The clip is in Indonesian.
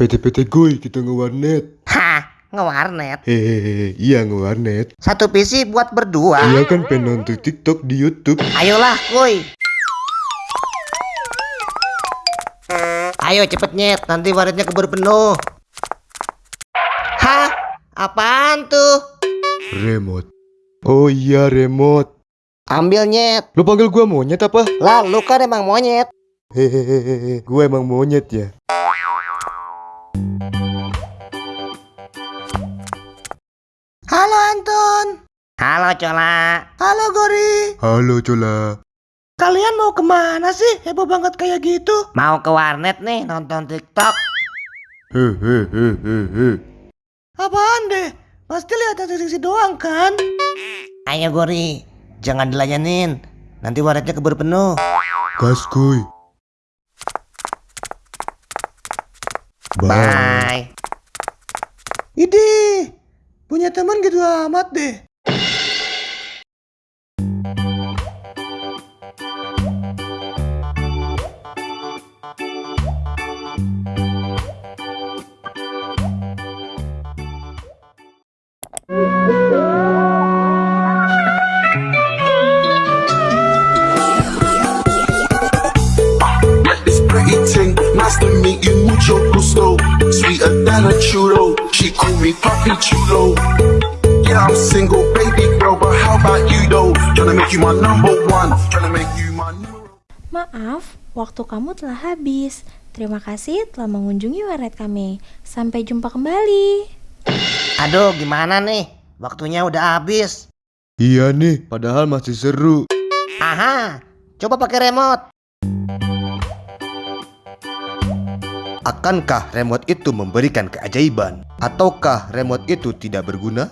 PT-PT gue kita ngewarnet. Hah, ngewarnet? Hehehe, iya ngewarnet. Satu PC buat berdua. Iya kan penonton TikTok di YouTube. Ayolah, kuy. Ayo cepet nyet, nanti warnetnya keburu penuh. Hah, apaan tuh? Remote. Oh iya remote. Ambil nyet. Lu panggil gua monyet apa? Lah, lu kan emang monyet. Hehehe, gua emang monyet ya. Halo Anton. Halo Cola. Halo Gori. Halo Cola. Kalian mau ke mana sih? Heboh banget kayak gitu. Mau ke warnet nih nonton TikTok. Hehehe. Apaan deh? Pasti lihat sisi doang kan? Ayo Gori, jangan dilayanin. Nanti warnetnya keburu penuh. Gas Goy. Bye. Bye. Ide, punya teman gitu amat deh. Nice to meet you, mucho gusto. Churro, she call me Papi Chulo. Yeah, I'm single, baby girl, but how about you though? Tryna make you my number one, tryna make you my numero. Maaf, waktu kamu telah habis. Terima kasih telah mengunjungi warnet kami. Sampai jumpa kembali. Aduh, gimana nih? Waktunya udah habis. Iya nih, padahal masih seru. Aha, coba pakai remote. Akankah remote itu memberikan keajaiban? Ataukah remote itu tidak berguna?